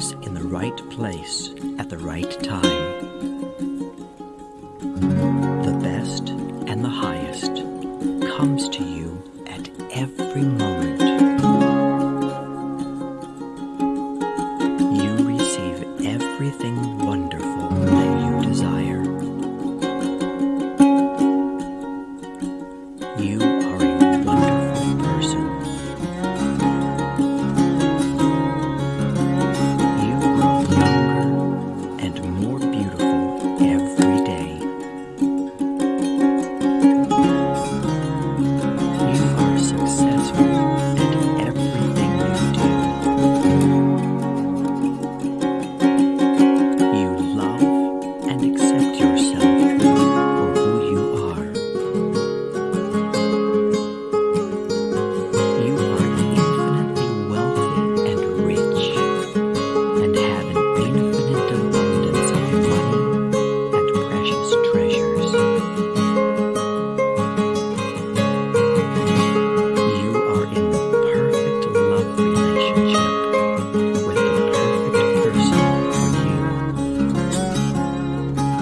in the right place at the right time. The best and the highest comes to you at every moment.